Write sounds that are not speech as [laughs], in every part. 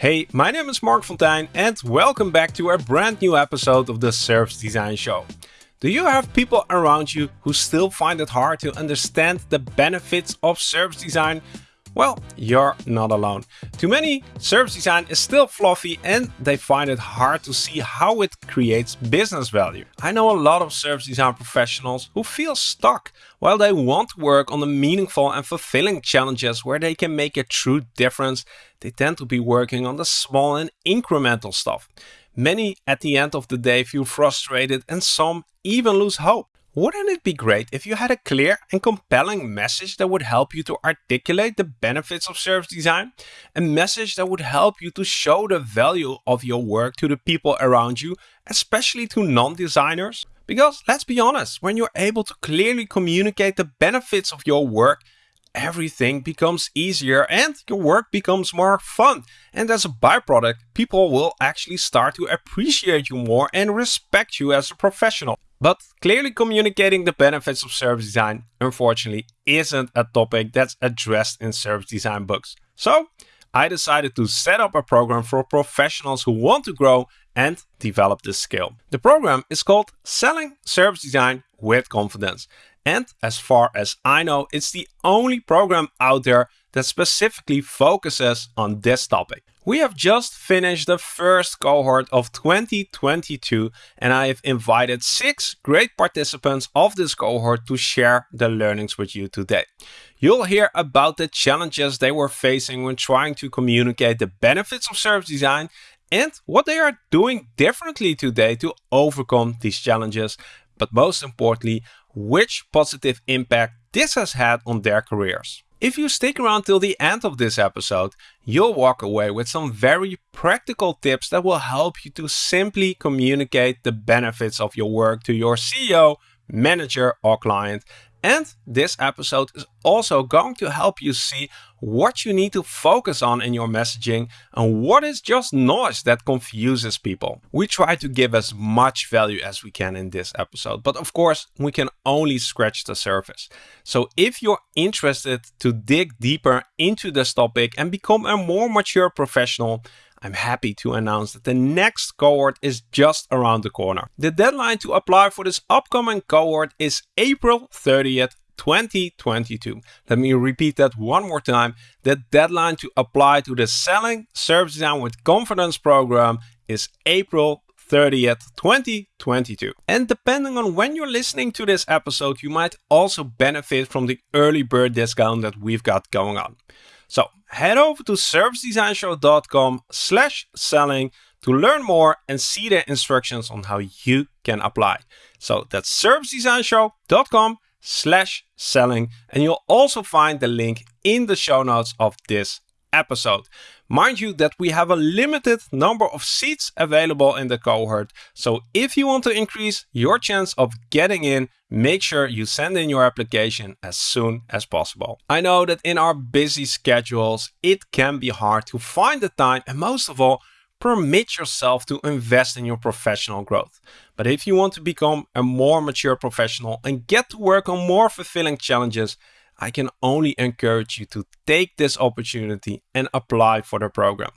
Hey, my name is Mark Fonteijn and welcome back to a brand new episode of the Service Design Show. Do you have people around you who still find it hard to understand the benefits of service design? Well, you're not alone. To many, service design is still fluffy and they find it hard to see how it creates business value. I know a lot of service design professionals who feel stuck while they want to work on the meaningful and fulfilling challenges where they can make a true difference. They tend to be working on the small and incremental stuff. Many at the end of the day feel frustrated and some even lose hope. Wouldn't it be great if you had a clear and compelling message that would help you to articulate the benefits of service design? A message that would help you to show the value of your work to the people around you, especially to non-designers? Because let's be honest, when you're able to clearly communicate the benefits of your work, everything becomes easier and your work becomes more fun. And as a byproduct, people will actually start to appreciate you more and respect you as a professional. But clearly communicating the benefits of service design, unfortunately, isn't a topic that's addressed in service design books. So I decided to set up a program for professionals who want to grow and develop this skill. The program is called Selling Service Design with Confidence. And as far as I know, it's the only program out there that specifically focuses on this topic. We have just finished the first cohort of 2022 and I have invited six great participants of this cohort to share the learnings with you today. You'll hear about the challenges they were facing when trying to communicate the benefits of service design and what they are doing differently today to overcome these challenges, but most importantly, which positive impact this has had on their careers. If you stick around till the end of this episode, you'll walk away with some very practical tips that will help you to simply communicate the benefits of your work to your CEO, manager or client. And this episode is also going to help you see what you need to focus on in your messaging and what is just noise that confuses people. We try to give as much value as we can in this episode, but of course we can only scratch the surface. So if you're interested to dig deeper into this topic and become a more mature professional, I'm happy to announce that the next cohort is just around the corner. The deadline to apply for this upcoming cohort is April 30th, 2022. Let me repeat that one more time. The deadline to apply to the Selling Service Design with Confidence program is April 30th, 2022. And depending on when you're listening to this episode, you might also benefit from the early bird discount that we've got going on. So head over to servicedesignshow.com slash selling to learn more and see the instructions on how you can apply. So that's servicedesignshow.com slash selling and you'll also find the link in the show notes of this episode. Mind you that we have a limited number of seats available in the cohort. So if you want to increase your chance of getting in, make sure you send in your application as soon as possible. I know that in our busy schedules, it can be hard to find the time and most of all, permit yourself to invest in your professional growth. But if you want to become a more mature professional and get to work on more fulfilling challenges, I can only encourage you to take this opportunity and apply for the program.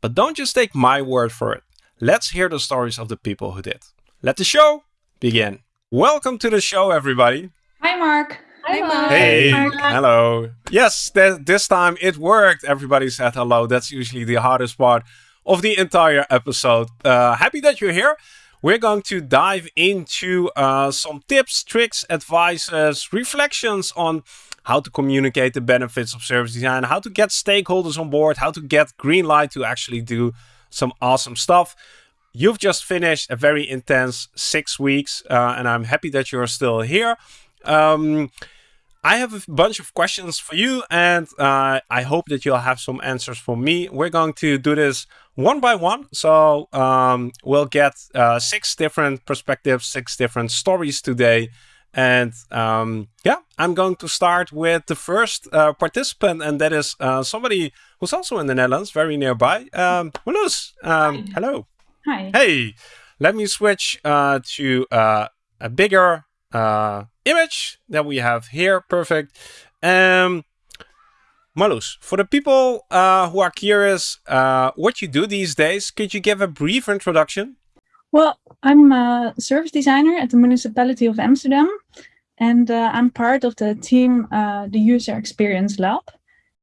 But don't just take my word for it. Let's hear the stories of the people who did. Let the show begin. Welcome to the show, everybody. Hi, Mark. Hi, Mark. Hey, Mark. hello. Yes, th this time it worked. Everybody said hello. That's usually the hardest part of the entire episode. Uh, happy that you're here. We're going to dive into uh, some tips, tricks, advices, reflections on how to communicate the benefits of service design, how to get stakeholders on board, how to get green light to actually do some awesome stuff. You've just finished a very intense six weeks, uh, and I'm happy that you're still here. Um, I have a bunch of questions for you, and uh, I hope that you'll have some answers for me. We're going to do this one by one. So um, we'll get uh, six different perspectives, six different stories today. And um, yeah, I'm going to start with the first uh, participant, and that is uh, somebody who's also in the Netherlands, very nearby. Um, um, hello. Hi. Hey, let me switch uh, to uh, a bigger uh, image that we have here. Perfect. Um, Marloes, for the people uh, who are curious uh, what you do these days, could you give a brief introduction? Well, I'm a service designer at the municipality of Amsterdam, and uh, I'm part of the team, uh, the User Experience Lab.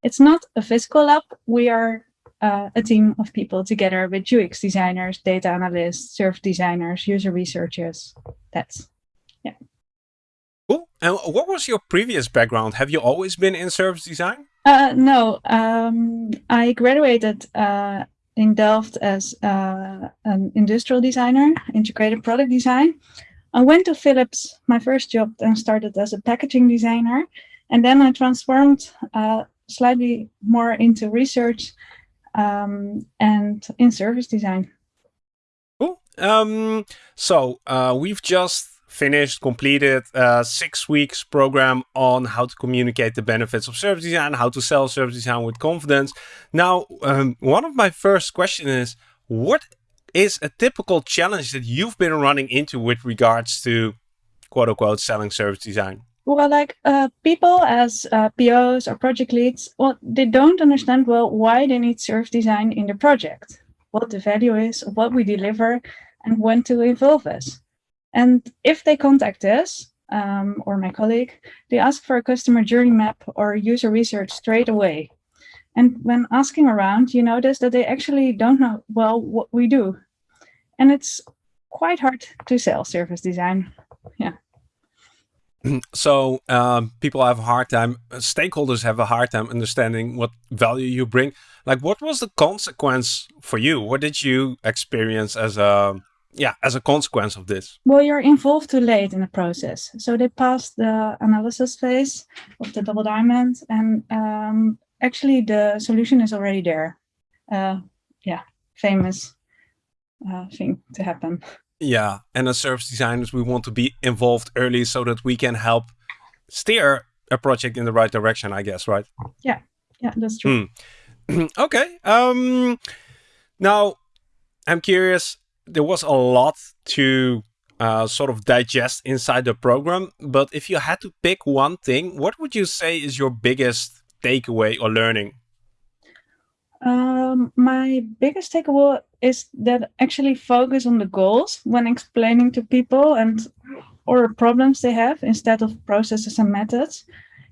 It's not a physical lab. We are uh, a team of people together with UX designers, data analysts, service designers, user researchers. That's, yeah. Cool. And what was your previous background? Have you always been in service design? Uh, no, um, I graduated uh, in Delft as uh, an industrial designer, integrated product design. I went to Philips, my first job, and started as a packaging designer. And then I transformed uh, slightly more into research um, and in service design. Cool. Um, so uh, we've just finished, completed a six weeks program on how to communicate the benefits of service design, how to sell service design with confidence. Now, um, one of my first questions is, what is a typical challenge that you've been running into with regards to quote unquote selling service design? Well, like uh, people as uh, POs or project leads, well, they don't understand well why they need service design in the project, what the value is, what we deliver, and when to involve us. And if they contact us um, or my colleague, they ask for a customer journey map or user research straight away. And when asking around, you notice that they actually don't know well what we do. And it's quite hard to sell service design. Yeah. [clears throat] So um, people have a hard time, stakeholders have a hard time understanding what value you bring. Like what was the consequence for you? What did you experience as a yeah, as a consequence of this? Well, you're involved too late in the process. So they passed the analysis phase of the double diamond and um, actually the solution is already there. Uh, yeah, famous uh, thing to happen. Yeah, and as service designers, we want to be involved early so that we can help steer a project in the right direction, I guess, right? Yeah, yeah, that's true. Mm. [clears throat] okay. Um, now, I'm curious, there was a lot to uh, sort of digest inside the program. But if you had to pick one thing, what would you say is your biggest takeaway or learning? Um, my biggest takeaway is that actually focus on the goals when explaining to people and or problems they have instead of processes and methods.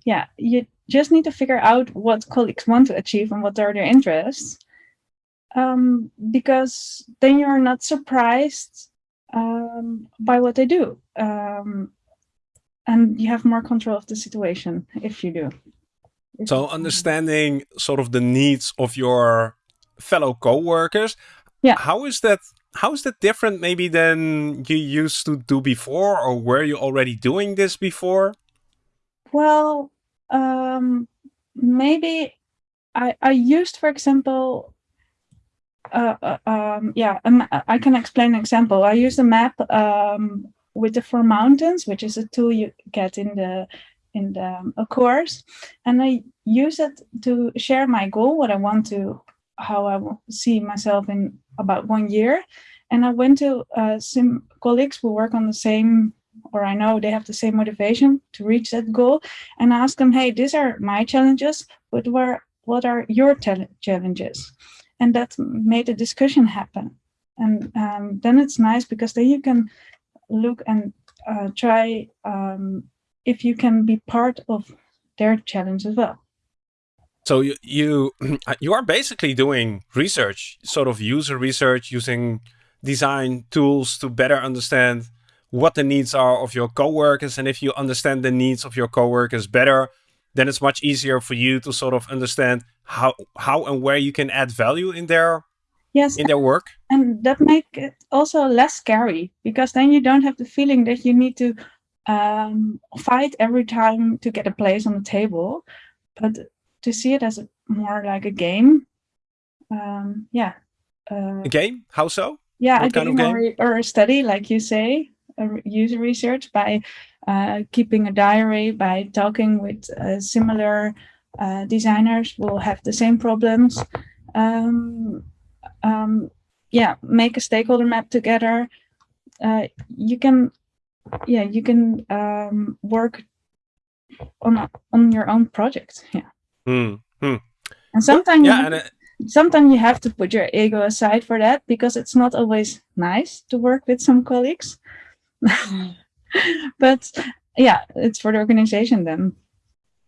Yeah, you just need to figure out what colleagues want to achieve and what are their interests um, because then you're not surprised um, by what they do. Um, and you have more control of the situation if you do. So understanding sort of the needs of your fellow co-workers. Yeah. How is that how is that different maybe than you used to do before or were you already doing this before? Well, um, maybe I, I used, for example, uh, uh, um, yeah, um, I can explain an example. I use a map um, with the four mountains, which is a tool you get in the in the um, a course, and I use it to share my goal, what I want to, how I see myself in about one year. And I went to uh, some colleagues who work on the same, or I know they have the same motivation to reach that goal, and ask them, hey, these are my challenges, but where what are your challenges? And that made a discussion happen. And um, then it's nice because then you can look and uh, try um, if you can be part of their challenge as well. So you, you [clears throat] you are basically doing research, sort of user research, using design tools to better understand what the needs are of your coworkers. And if you understand the needs of your coworkers better, then it's much easier for you to sort of understand how how and where you can add value in their yes in their work. and that make it also less scary because then you don't have the feeling that you need to um, fight every time to get a place on the table. But to see it as a, more like a game um, yeah uh, a game? How so? Yeah what a game, game? Or, or a study like you say user research by uh, keeping a diary, by talking with uh, similar uh, designers will have the same problems. Um, um, yeah, make a stakeholder map together. Uh, you can, yeah, you can um, work on on your own project. Yeah. Mm, Hmm. And sometimes yeah, you, and, sometimes you have to put your ego aside for that because it's not always nice to work with some colleagues. [laughs] but yeah, it's for the organization then.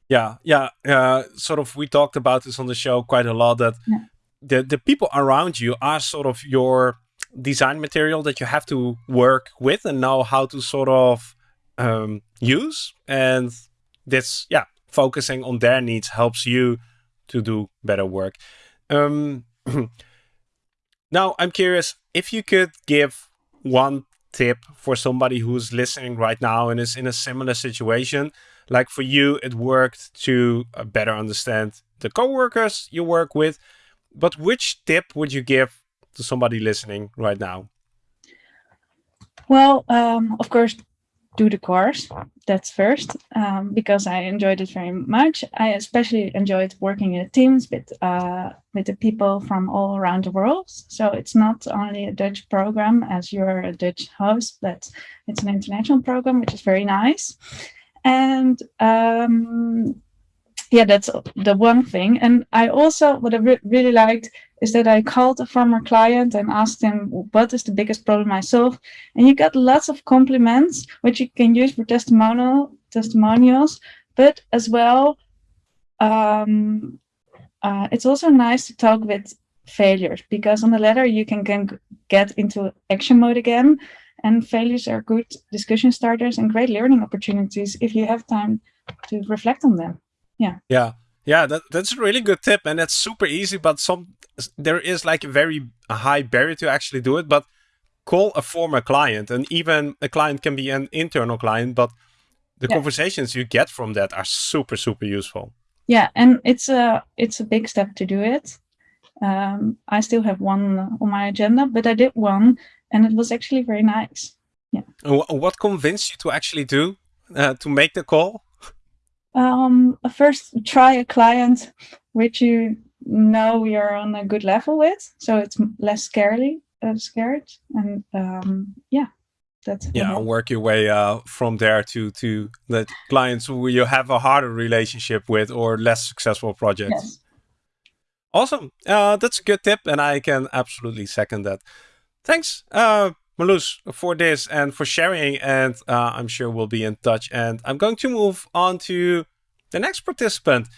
Yeah, yeah. Uh, sort of, we talked about this on the show quite a lot. That yeah. the the people around you are sort of your design material that you have to work with and know how to sort of um, use. And this, yeah, focusing on their needs helps you to do better work. Um, [clears throat] now, I'm curious if you could give one tip for somebody who's listening right now and is in a similar situation. Like for you, it worked to uh, better understand the coworkers you work with. But which tip would you give to somebody listening right now? Well, um, of course, do the course. That's first, um, because I enjoyed it very much. I especially enjoyed working in teams with uh, with the people from all around the world. So it's not only a Dutch program as you're a Dutch host, but it's an international program, which is very nice. And um, yeah, that's the one thing. And I also, what I re really liked is that I called a former client and asked him, what is the biggest problem I solve? And you got lots of compliments, which you can use for testimonial testimonials, but as well, um, uh, it's also nice to talk with failures because on the letter you can, can get into action mode again and failures are good discussion starters and great learning opportunities if you have time to reflect on them yeah. Yeah. Yeah that, that's a really good tip and it's super easy but some there is like a very high barrier to actually do it but call a former client and even a client can be an internal client but the yeah. conversations you get from that are super super useful. Yeah and it's a it's a big step to do it. Um, i still have one on my agenda but i did one and it was actually very nice. Yeah. What convinced you to actually do uh, to make the call um, first try a client which you know you're on a good level with, so it's less scary, uh, scared, and um, yeah, that's yeah. Work your way uh, from there to to the clients who you have a harder relationship with or less successful projects. Yes. Awesome, uh, that's a good tip, and I can absolutely second that. Thanks, uh, Marloes, for this and for sharing. And uh, I'm sure we'll be in touch. And I'm going to move on to the next participant,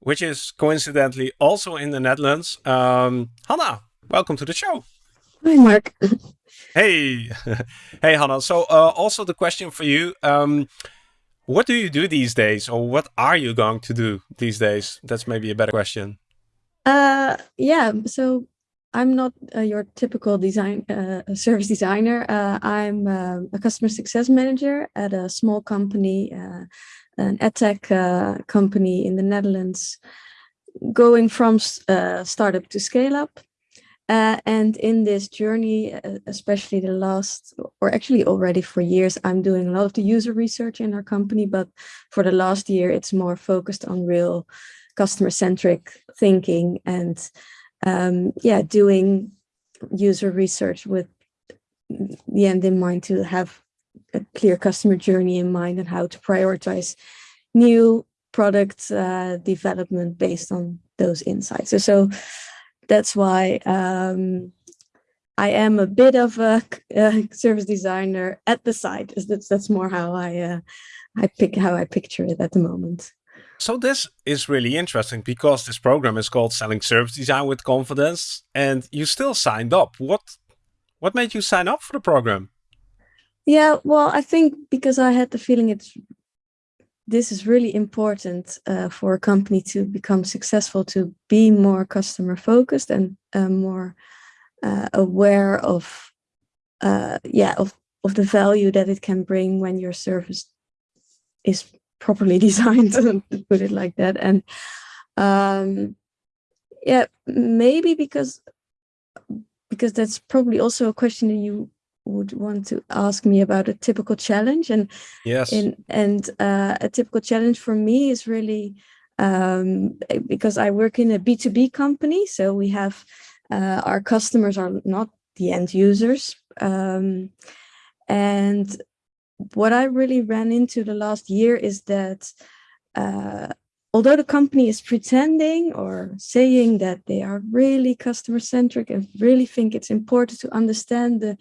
which is coincidentally also in the Netherlands. Um, Hannah, welcome to the show. Hi, Mark. [laughs] hey, [laughs] hey, Hannah. So uh, also the question for you. Um, what do you do these days or what are you going to do these days? That's maybe a better question. Uh, yeah, so I'm not uh, your typical design uh, service designer. Uh, I'm uh, a customer success manager at a small company, uh, an edtech uh, company in the Netherlands, going from startup to scale up. and in this journey, especially the last, or actually already for years, I'm doing a lot of the user research in our company. But for the last year, it's more focused on real customer-centric thinking and um, yeah, doing user research with the end in mind to have a clear customer journey in mind and how to prioritize new product uh, development based on those insights. So, so that's why um, I am a bit of a, [laughs] a, service designer at the side. That's that's more how I uh, I pick how I picture it at the moment. So this is really interesting because this program is called Selling Service Design with Confidence and you still signed up. What what made you sign up for the program? Yeah, well, I think because I had the feeling it's this is really important uh, for a company to become successful, to be more customer focused and uh, more uh, aware of, uh, yeah, of, of the value that it can bring when your service is properly [laughs] designed to put it like that. And um yeah maybe because because that's probably also a question that you would want to ask me about a typical challenge. And yes. and and uh, a typical challenge for me is really um because i work in a b2b company so we have uh, our customers are not the end users. Um and what I really ran into the last year is that uh, although the company is pretending or saying that they are really customer centric and really think it's important to understand the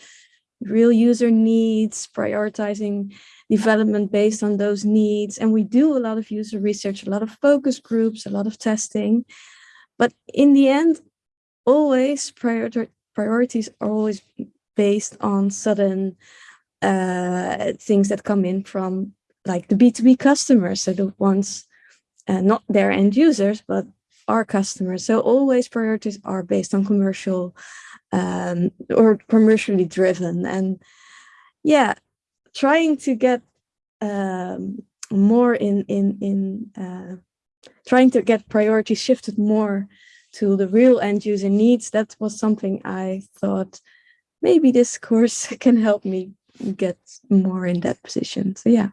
real user needs, prioritizing development based on those needs. And we do a lot of user research, a lot of focus groups, a lot of testing. But in the end, always priority priorities are always based on sudden uh, things that come in from like the B2B customers, so the ones uh, not their end users, but our customers. So always priorities are based on commercial um, or commercially driven. And yeah, trying to get um, more in in in uh, trying to get priorities shifted more to the real end user needs. That was something I thought maybe this course [laughs] can help me get more in that position. So yeah.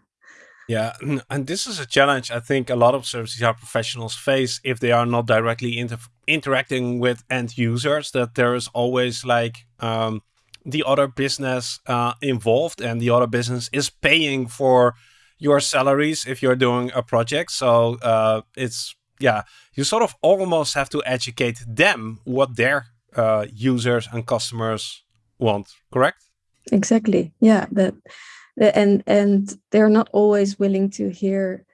Yeah, and this is a challenge I think a lot of service design professionals face if they are not directly inter interacting with end users. That there is always like um, the other business uh, involved, and the other business is paying for your salaries if you're doing a project. So uh, it's yeah, you sort of almost have to educate them what their uh, users and customers want. Correct? Exactly. Yeah. That and and they're not always willing to hear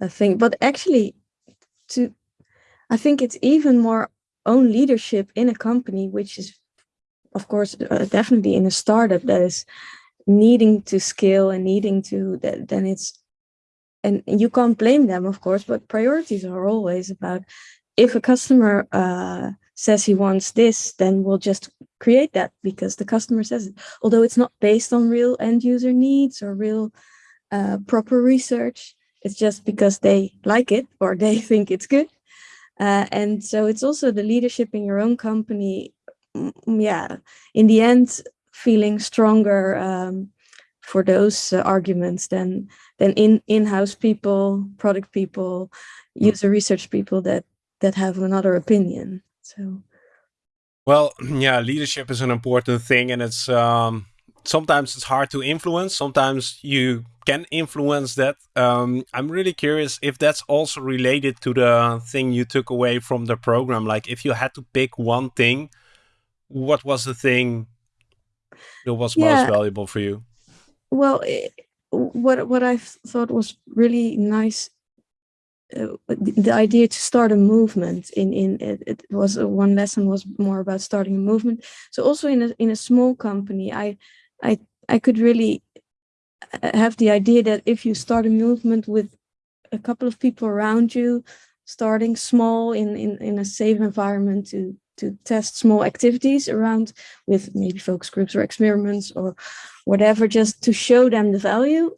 a thing but actually to i think it's even more own leadership in a company which is of course uh, definitely in a startup that is needing to scale and needing to that then it's and you can't blame them of course but priorities are always about if a customer uh, says he wants this, then we'll just create that because the customer says it. Although it's not based on real end user needs or real uh, proper research, it's just because they like it or they [laughs] think it's good. Uh, and so it's also the leadership in your own company. Mm, yeah, in the end, feeling stronger um, for those uh, arguments than than in in-house people, product people, hmm. user research people that that have another opinion. So, well, [clears throat] yeah, leadership is an important thing, and it's um, sometimes it's hard to influence. Sometimes you can influence that. Um, I'm really curious if that's also related to the thing you took away from the program. Like, if you had to pick one thing, what was the thing that was yeah. most valuable for you? Well, it, what what I thought was really nice uh, the idea to start a movement in in it, it was one lesson was more about starting a movement. So also in a in a small company i i i could really uh, have the idea that if you start a movement with a couple of people around you starting small in in in a safe environment to to test small activities around with maybe focus groups or experiments or whatever just to show them the value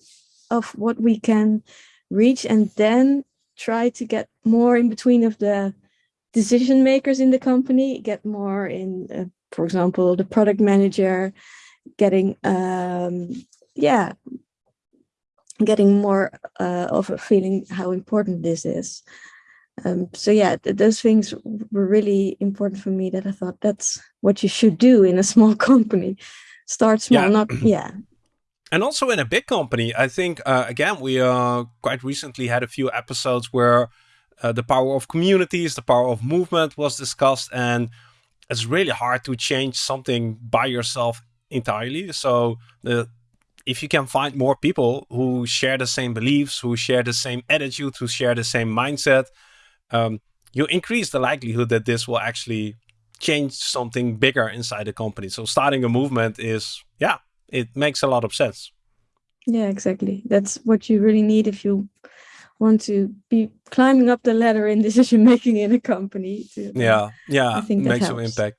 of what we can reach. And then try to get more in between of the decision makers in the company, get more in, uh, for example, the product manager, getting, um, yeah, getting more uh, of a feeling how important this is. Um, so yeah, th those things were really important for me that I thought that's what you should do in a small [laughs] company. Start small, yeah. not, [clears throat] yeah, and also in a big company, I think, uh, again, we uh, quite recently had a few episodes where uh, the power of communities, the power of movement was discussed. And it's really hard to change something by yourself entirely. So the, if you can find more people who share the same beliefs, who share the same attitude, who share the same mindset, um, you increase the likelihood that this will actually change something bigger inside the company. So starting a movement is, yeah, it makes a lot of sense. Yeah, exactly. That's what you really need if you want to be climbing up the ladder in [laughs] decision making in a company. To, yeah, yeah, I think makes some impact.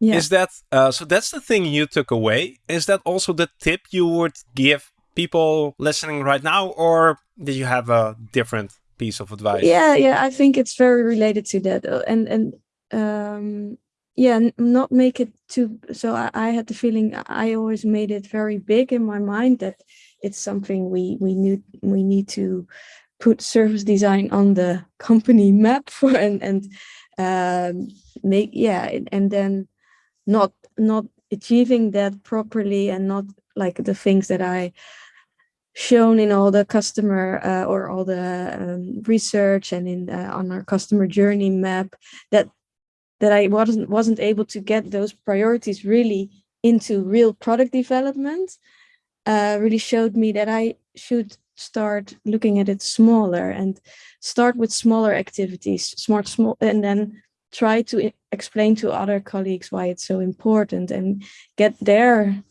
Yeah. Is that uh, so? That's the thing you took away. Is that also the tip you would give people listening right now, or did you have a different piece of advice? Yeah, yeah, I think it's very related to that, uh, and and um, yeah not make it too so I, I, had the feeling i always made it very big in my mind that it's something we we need we need to put service design on the [laughs] company map for and and um, make yeah and then not not achieving that properly and not like the things that i shown in all the customer uh, or all the um, research and in uh, on our customer journey map that that I wasn't wasn't able to get those priorities really into real product development uh, really showed me that I should start looking at it smaller and start with smaller activities, smart small, and then try to explain to other colleagues why it's so important and get their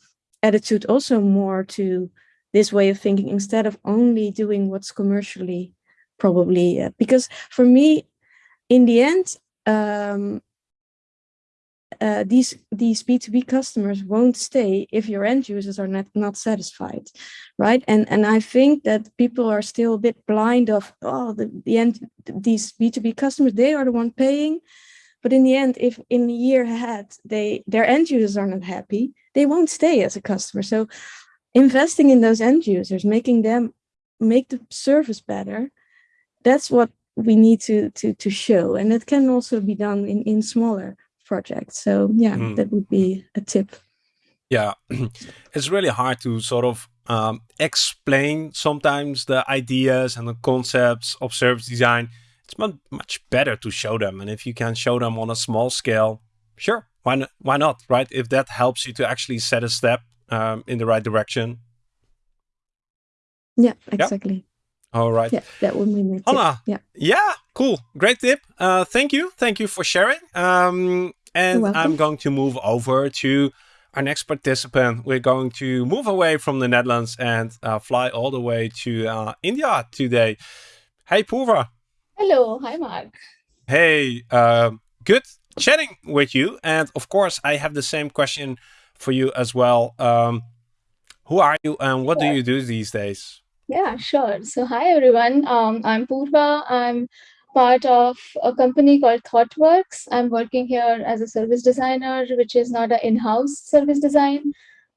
attitude also more to this way of thinking instead of only doing what's commercially probably uh, because for me in the end um, uh, these these b2b customers won't stay if your end users are not not satisfied right? And and i think that people are still a bit blind of oh the, the end these b2b customers they are the one paying. But in the end if in a year ahead they their end users are not happy they won't stay as a customer. So investing in those end users, making them make the service better, that's what we need to to to show. And it can also be done in, in smaller projects. So yeah, mm. that would be a tip. Yeah, [clears throat] it's really hard to sort of um, explain sometimes the ideas and the concepts of service design. It's much better to show them. And if you can show them on a small scale, sure, why not, why not, right? If that helps you to actually set a step um, in the right direction. Yeah, exactly. All right. Yeah, that would be my tip. Anna, yeah. Yeah, cool. Great tip. Uh, thank you. Thank you for sharing. Um, and I'm going to move over to our next participant. We're going to move away from the Netherlands and uh, fly all the way to uh, India today. Hey, Purva. Hello. Hi, Mark. Hey, uh, good chatting with you. And of course, I have the same question for you as well. Um, who are you and what do you do these days? Yeah, sure. So, hi everyone. Um, I'm Purva. I'm part of a company called ThoughtWorks. I'm working here as a service designer, which is not an in-house service design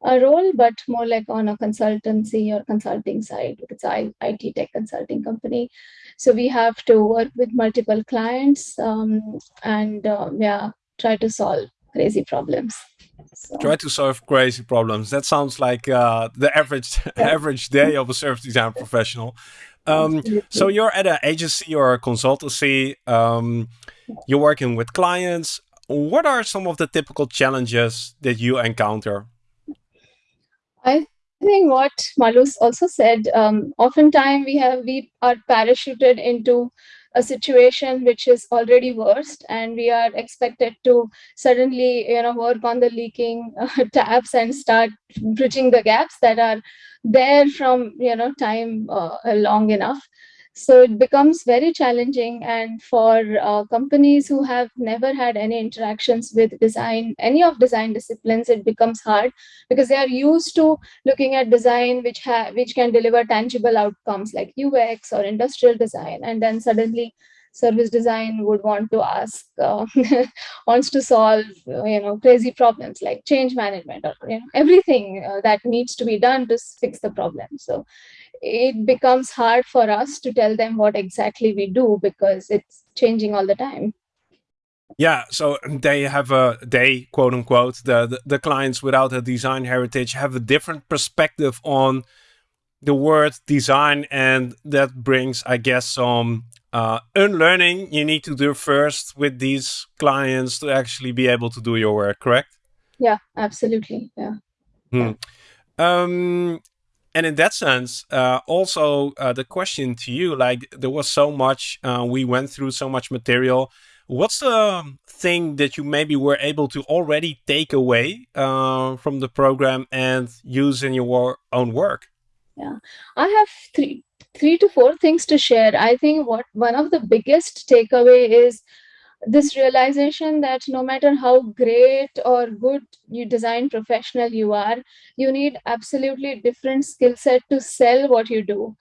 uh, role, but more like on a consultancy or consulting side. It's a IT tech consulting company. So we have to work with multiple clients um, and uh, yeah, try to solve crazy problems. So. Try to solve crazy problems. That sounds like uh, the average [laughs] yeah. average day of a service design professional. Um, so you're at an agency or a consultancy. Um, you're working with clients. What are some of the typical challenges that you encounter? I think what Marloes also said. Um, oftentimes we have we are parachuted into a situation which is already worst and we are expected to suddenly you know work on the leaking [laughs] uh, taps and start bridging the gaps that are there from you know time uh, long enough. So it becomes very challenging. And for uh, companies who have never had any interactions with design any of design disciplines it becomes hard because they are used to looking at design which have which can deliver tangible outcomes like ux or industrial design. And then suddenly service design would want to ask uh, [laughs] wants to solve you know crazy problems like change management or you know everything uh, that needs to be done to fix the problem. So it becomes hard for us to tell them what exactly we do because it's changing all the time. Yeah, so they have a they quote unquote the, the, the clients without a design heritage have a different perspective on the word design, and that brings, I guess, some uh, unlearning you need to do first with these clients to actually be able to do your work. Correct? Yeah, absolutely. Yeah. Hmm. Um, and in that sense, uh, also uh, the question to you, like there was so much, uh, we went through so much material. What's the thing that you maybe were able to already take away uh, from the program and use in your own work? Yeah, I have three, three to four things to share. I think what one of the biggest takeaway is this realization that no matter how great or good you design professional you are you need absolutely different skill set to sell what you do.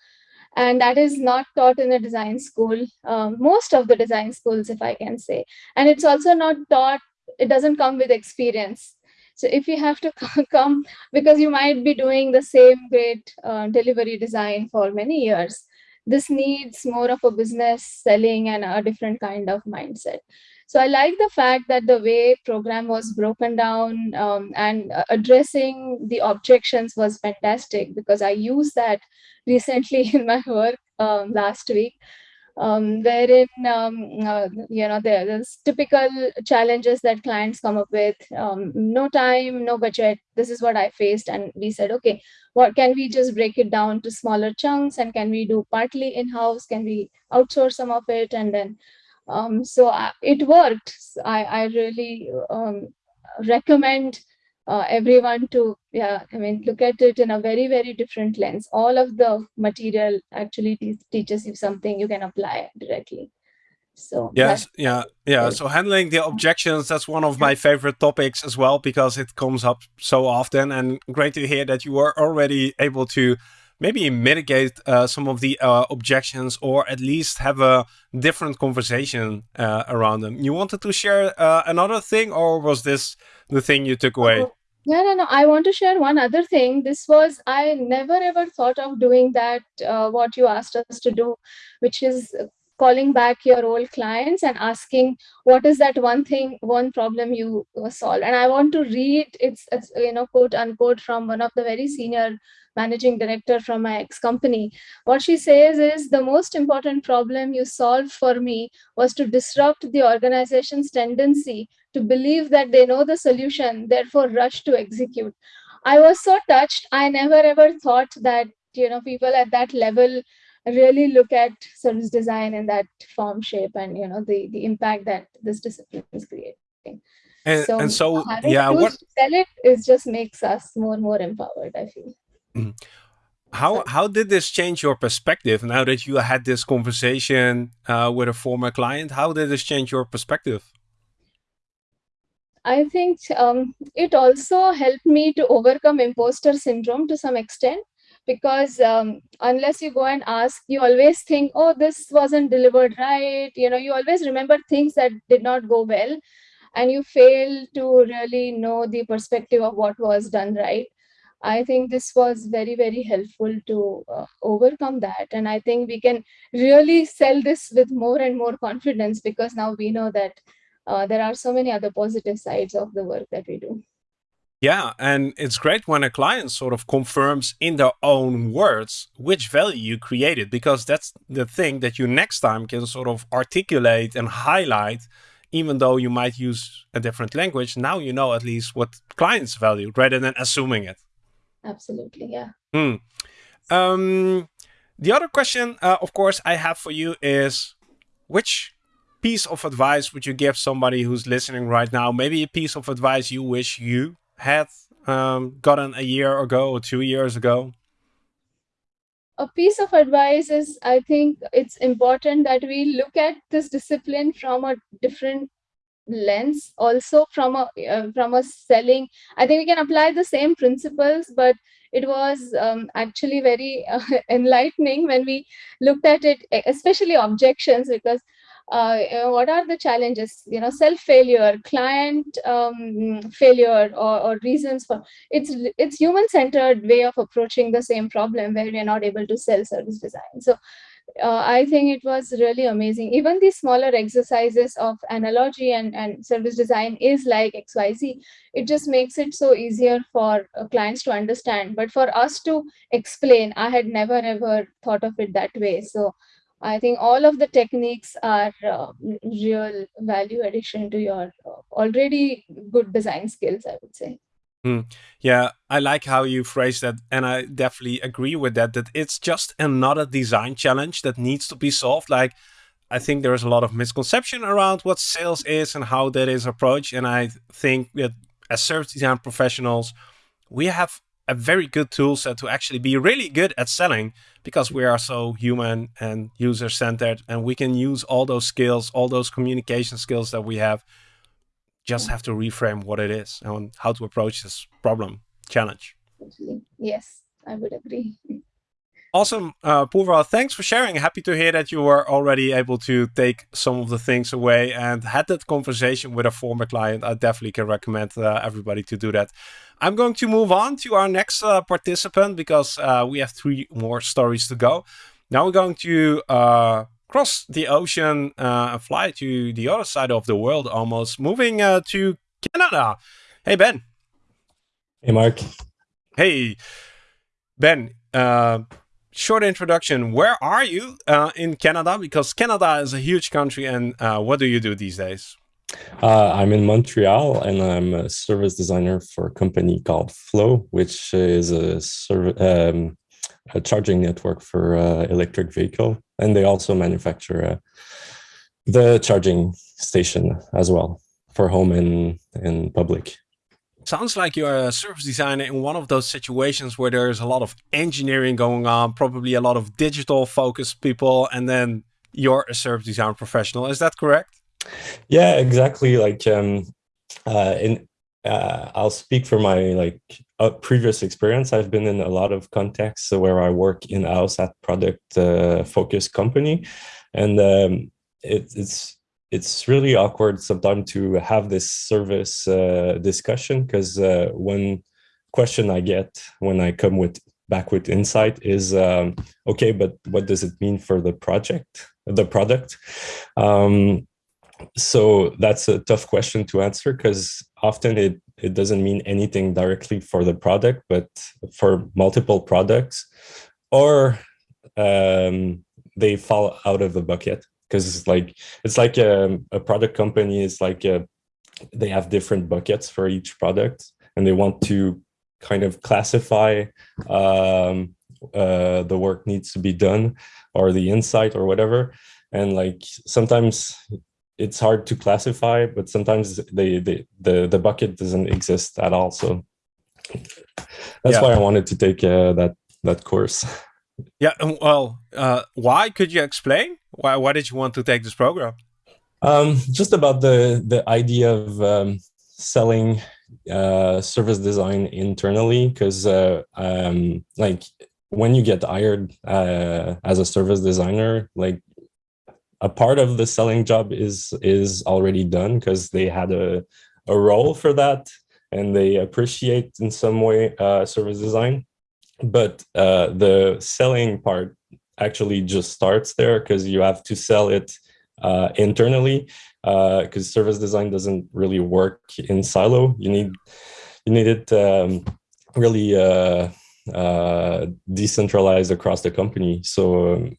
And that is not taught in a design school um, most of the design schools if i can say. And it's also not taught it doesn't come with experience so if you have to [laughs] come because you might be doing the same great uh, delivery design for many years this needs more of a business selling and a different kind of mindset. So I like the fact that the way program was broken down um, and uh, addressing the objections was fantastic because I used that recently [laughs] in my work um, last week um, wherein um, uh, you know there, there's typical challenges that clients come up with um, no time no budget this is what i faced and we said okay what can we just break it down to smaller chunks and can we do partly in-house? Can we outsource some of it? And then um, so I, uh, it worked. I, I really um, recommend uh, everyone to yeah i mean look at it in a very very different lens. All of the material actually te teaches you something you can apply directly. So yes yeah yeah so handling the objections that's one of my favorite topics as well because it comes up so often and great to hear that you are already able to maybe mitigate uh, some of the uh, objections or at least have a different conversation uh, around them. You wanted to share uh, another thing or was this the thing you took away? Oh, no, no, no. I want to share one other thing. This was, I never ever thought of doing that, uh, what you asked us to do, which is calling back your old clients and asking what is that one thing one problem you solve and i want to read it's, it's you know quote unquote from one of the very senior managing director from my ex company. What she says is the most important problem you solved for me was to disrupt the organization's tendency to believe that they know the solution, therefore rush to execute. I was so touched. I never ever thought that you know people at that level really look at service design in that form shape and you know the the impact that this discipline is creating. And so, and so yeah, what sell it is just makes us more and more empowered. I feel. How how did this change your perspective now that you had this conversation uh, with a former client? How did this change your perspective? I think um, it also helped me to overcome imposter syndrome to some extent because um, unless you go and ask, you always think, oh, this wasn't delivered right. You know, you always remember things that did not go well and you fail to really know the perspective of what was done right. I think this was very, very helpful to uh, overcome that. And I think we can really sell this with more and more confidence because now we know that uh, there are so many other positive sides of the work that we do. Yeah, and it's great when a client sort of confirms in their own words which value you created, because that's the thing that you next time can sort of articulate and highlight, even though you might use a different language. Now you know at least what clients value rather than assuming it absolutely yeah. Mm. um the other question uh, of course i have for you is which piece of advice would you give somebody who's listening right now? Maybe a piece of advice you wish you had um, gotten a year ago or two years ago. A piece of advice is i think it's important that we look at this discipline from a different lens also from a uh, from a selling i think we can apply the same principles but it was um, actually very uh, [laughs] enlightening when we looked at it especially objections because uh, what are the challenges? You know self failure client um, failure or, or reasons for it's it's human centered way of approaching the same problem where we are not able to sell service design. So uh, I think it was really amazing. Even these smaller exercises of analogy and, and service design is like XYZ. It just makes it so easier for uh, clients to understand. But for us to explain, I had never ever thought of it that way. So I think all of the techniques are uh, real value addition to your uh, already good design skills, I would say. Mm. Yeah, I like how you phrase that, and I definitely agree with that. That it's just another design challenge that needs to be solved. Like, I think there is a lot of misconception around what sales is and how that is approached. And I think that as service design professionals, we have a very good tool set to actually be really good at selling because we are so human and user centered, and we can use all those skills, all those communication skills that we have just have to reframe what it is and how to approach this problem challenge. Yes, I would agree. [laughs] Awesome, uh, Purva. Thanks for sharing. Happy to hear that you were already able to take some of the things away and had that conversation with a former client. I definitely can recommend uh, everybody to do that. I'm going to move on to our next uh, participant because uh, we have three more stories to go. Now we're going to uh, cross the ocean uh, fly to the other side of the world almost, moving uh, to Canada. Hey, Ben. Hey, Mark. Hey, Ben. Uh, short introduction. Where are you uh, in Canada? Because Canada is a huge country, and uh, what do you do these days? Uh, I'm in Montreal, and I'm a service designer for a company called FLO, which is a, um, a charging network for uh, electric vehicle, and they also manufacture uh, the charging station as well for home and in public. Sounds like you're a service designer in one of those situations where there's a lot of engineering going on, probably a lot of digital focused people, and then you're a service design professional. Is that correct? Yeah, exactly. Like, um, uh, in uh, I'll speak for my like uh, previous experience. I've been in a lot of contexts where I work in house at product uh, focused company, and um, it, it's it's really awkward sometimes to have this service uh, discussion because uh, one question I get when I come with back with insight is um, okay, but what does it mean for the project, the product? Um, so that's a tough question to answer because often it it doesn't mean anything directly for the product, but for multiple products, or um, they fall out of the bucket. Because it's like it's like a, um, a product company is like a, they have different buckets for each product and they want to kind of classify um, uh, the work needs to be done or the insight or whatever. And like sometimes it's hard to classify but sometimes they, they the the bucket doesn't exist at all so that's yeah. why i wanted to take uh, that that course yeah well uh, why could you explain why, why did you want to take this program? Um, just about the, the idea of um, selling uh, service design internally, because uh, um, like when you get hired uh, as a service designer, like a part of the selling job is is already done because they had a, a role for that and they appreciate in some way uh, service design. But uh, the selling part actually just starts there because you have to sell it uh, internally because uh, service design doesn't really work in silo. You need you need it um, really uh, uh, decentralized across the company. So um,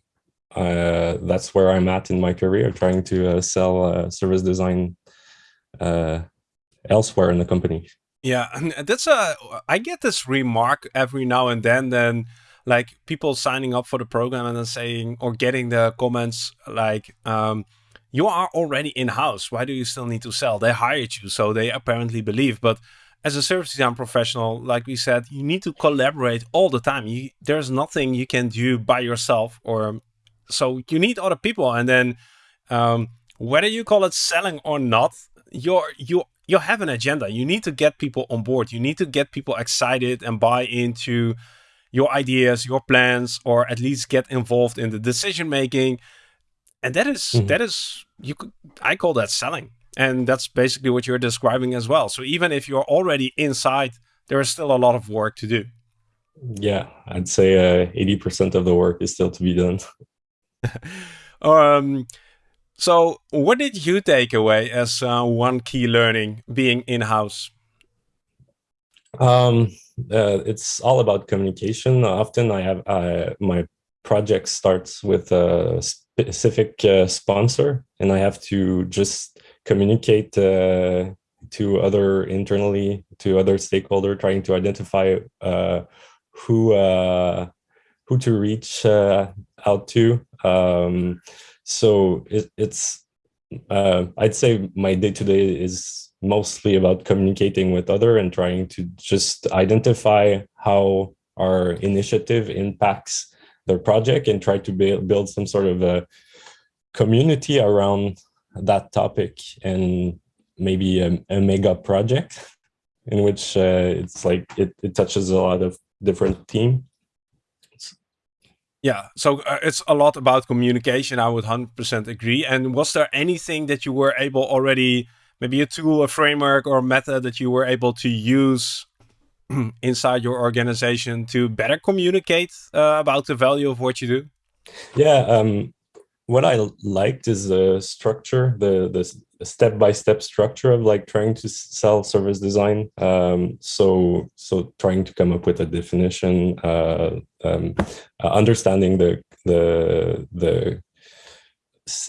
uh, that's where I'm at in my career, trying to uh, sell service design elsewhere in the company. Yeah, and that's a. I get this remark every now and then. Then like people signing up for the program and then saying or getting the comments like um, you are already in-house why do you still need to sell they hired you so they apparently believe but as a service design professional like we said you need to collaborate all the time you, there's nothing you can do by yourself or so you need other people and then um, whether you call it selling or not you're you you have an agenda you need to get people on board you need to get people excited and buy into your ideas, your plans, or at least get involved in the decision making. And that is, mm -hmm. that is you could I call that selling. And that's basically what you're describing as well. So even if you're already inside, there is still a lot of work to do. Yeah, I'd say uh, 80% of the work is still to be done. [laughs] [laughs] um, so what did you take away as uh, one key learning being in-house? Um, uh, it's all about communication. Often I have uh, my project starts with a specific uh, sponsor and I have to just communicate uh, to other internally, to other stakeholder, trying to identify uh, who uh, who to reach out to. Um, so it, it's, I'd say my day-to-day -day is mostly about communicating with other and trying to just identify how our initiative impacts their project and try to build some sort of a community around that topic and maybe a, a mega project in which uh, it's like it, it touches a lot of different teams yeah, so uh, it's a lot about communication. I would 100% agree. And was there anything that you were able already maybe a tool, a framework, or a method that you were able to use [clears throat] inside your organization to better communicate uh, about the value of what you do? Yeah, um, what I liked is the structure, the the step by step structure of like trying to sell service design. Um, so so trying to come up with a definition, uh, um, uh, understanding the the the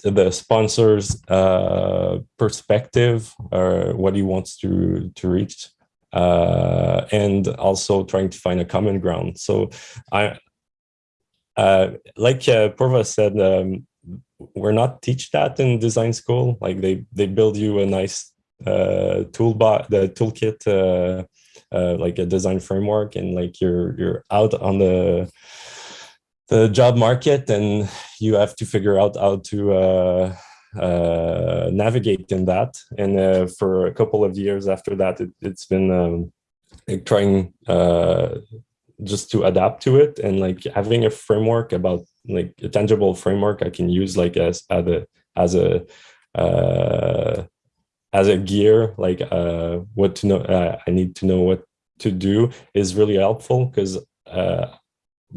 the sponsor's uh, perspective or what he wants to to reach uh, and also trying to find a common ground. So I, uh, like uh, Purva said, um, we're not teach that in design school. Like they they build you a nice uh, toolbar, the toolkit, uh, uh, like a design framework, and like you're you're out on the the job market, and you have to figure out how to uh, uh, navigate in that. And uh, for a couple of years after that, it, has been um, like trying uh, just to adapt to it and like having a framework about like a tangible framework I can use like as as a as a uh, as a gear like uh, what to know uh, I need to know what to do is really helpful because uh,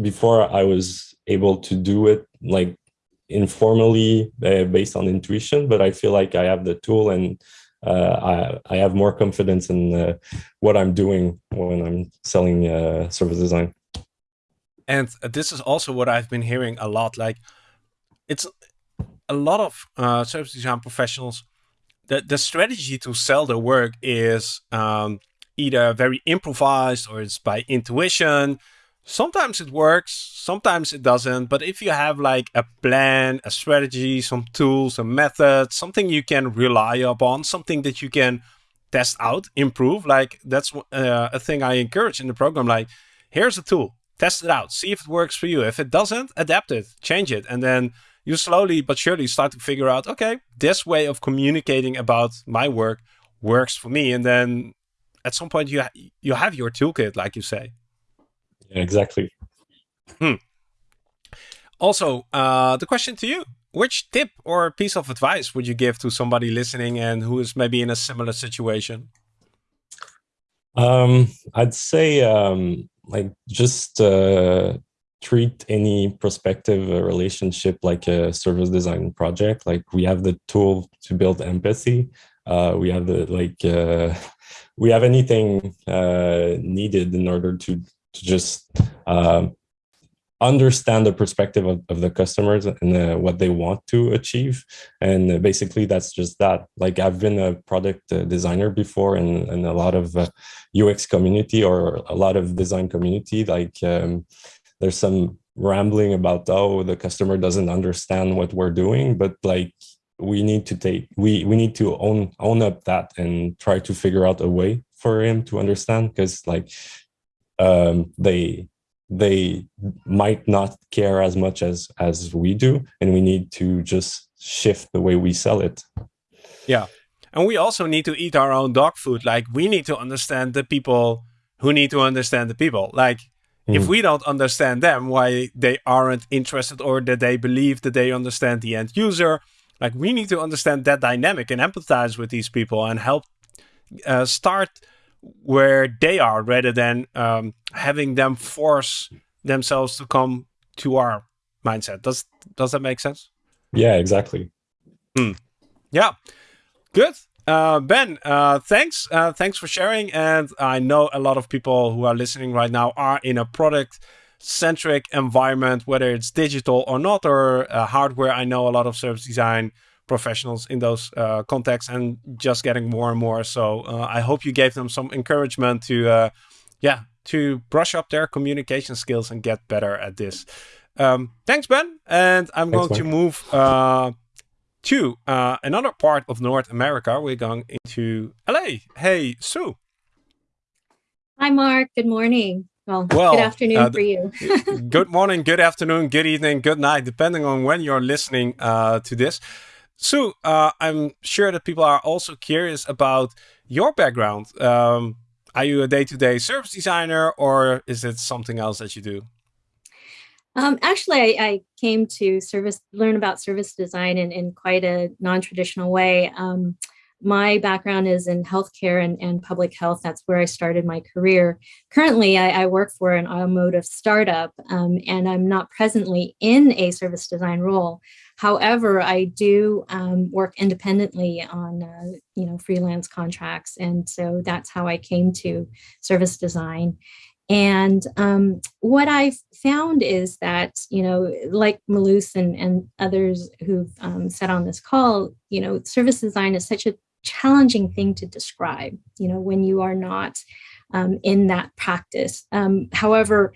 before I was able to do it like informally uh, based on intuition but I feel like I have the tool and uh, I, I have more confidence in what I'm doing when I'm selling uh, service design. And this is also what I've been hearing a lot. Like, it's a lot of uh, service design professionals. The the strategy to sell their work is um, either very improvised or it's by intuition sometimes it works, sometimes it doesn't. But if you have like a plan, a strategy, some tools, a method, something you can rely upon, something that you can test out, improve, like that's uh, a thing I encourage in the program. Like, here's a tool, test it out, see if it works for you. If it doesn't, adapt it, change it. And then you slowly but surely start to figure out, okay, this way of communicating about my work works for me. And then at some point you, ha you have your toolkit, like you say. Yeah, exactly. Hmm. Also, uh, the question to you, which tip or piece of advice would you give to somebody listening and who is maybe in a similar situation? Um, I'd say um, like just uh, treat any prospective uh, relationship like a service design project. Like we have the tool to build empathy. Uh, we have the like uh, [laughs] we have anything uh, needed in order to to just um, understand the perspective of, of the customers and uh, what they want to achieve. And uh, basically that's just that. Like I've been a product uh, designer before and, in a lot of UX community or a lot of design community, like um, there's some rambling about, oh, the customer doesn't understand what we're doing, but like we need to take, we, we need to own, own up that and try to figure out a way for him to understand because like um, they they might not care as much as as we do and we need to just shift the way we sell it. Yeah. And we also need to eat our own dog food. Like we need to understand the people who need to understand the people. Like mm. if we don't understand them why they aren't interested or that they believe that they understand the end user like we need to understand that dynamic and empathize with these people and help uh, start where they are rather than um, having them force themselves to come to our mindset. Does does that make sense? Yeah, exactly. Hmm. Yeah, good. Uh, ben, uh, thanks. Uh, thanks for sharing. And I know a lot of people who are listening right now are in a product centric environment, whether it's digital or not, or uh, hardware. I know a lot of service design professionals in those uh, contexts and just getting more and more. So uh, I hope you gave them some encouragement to, uh, yeah, to brush up their communication skills and get better at this. Um, thanks, Ben. And I'm thanks, going to move uh, to uh, another part of North America. We're going into LA. Hey, Sue. Hi, Mark. Good morning. Well, well good afternoon uh, for you. good morning, good afternoon, good evening, good night, depending on when you're listening uh, to this. Sue, uh, I'm sure that people are also curious about your background. Um, are you a day-to-day -day service designer or is it something else that you do? Um, actually, I, I, came to service learn about service design in, in quite a non-traditional way. Um, my background is in healthcare and, and public health. That's where I started my career. Currently, I, I work for an automotive startup, um, and I'm not presently in a service design role. However, I do um, work independently on, uh, you know, freelance contracts. And so that's how I came to service design. And um, what I've found is that, you know, like Marloes and, and others who've um, said on this call, you know, service design is such a challenging thing to describe, you know, when you are not um, in that practice. Um, however,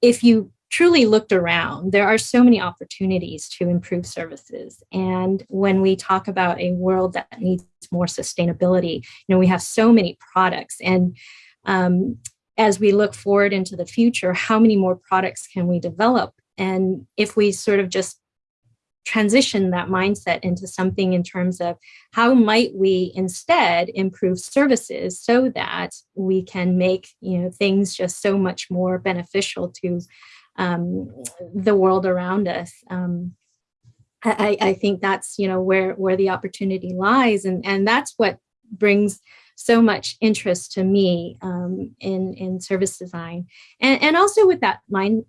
if you truly looked around, there are so many opportunities to improve services. And when we talk about a world that needs more sustainability, you know, we have so many products. And um, as we look forward into the future, how many more products can we develop? And if we sort of just transition that mindset into something in terms of how might we instead improve services so that we can make you know things just so much more beneficial to um, the world around us. Um, I, I think that's you know where where the opportunity lies, and and that's what brings so much interest to me um, in in service design, and and also with that mind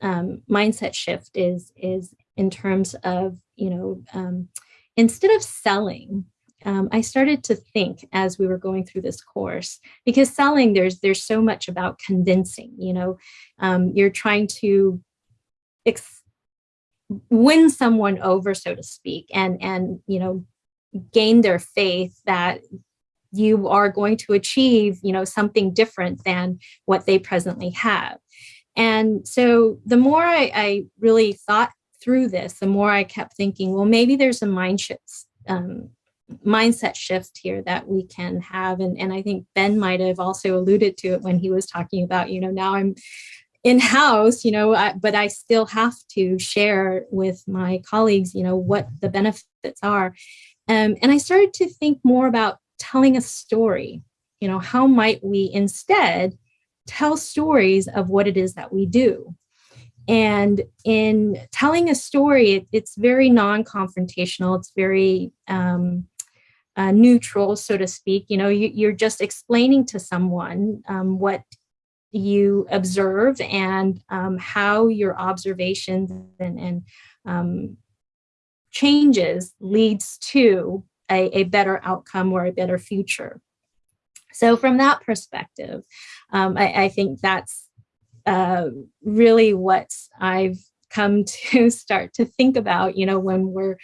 um, mindset shift is is in terms of you know um, instead of selling um, I started to think as we were going through this course, because selling, there's there's so much about convincing, you know, um, you're trying to win someone over, so to speak, and, and, you know, gain their faith that you are going to achieve, you know, something different than what they presently have. And so the more I, I really thought through this, the more I kept thinking, well, maybe there's a mind shift, um, mindset shift here that we can have. And, and I think Ben might have also alluded to it when he was talking about, you know, now I'm in-house, you know, I, but I still have to share with my colleagues, you know, what the benefits are. Um, and I started to think more about telling a story, you know, how might we instead tell stories of what it is that we do? And in telling a story, it, it's very non-confrontational. It's very um, uh, neutral, so to speak. You know, you, are just explaining to someone um, what you observe and um, how your observations and, and um, changes leads to a, a, better outcome or a better future. So from that perspective, um, I, I, think that's uh, really what I've come [laughs] to start to think about, you know, when we're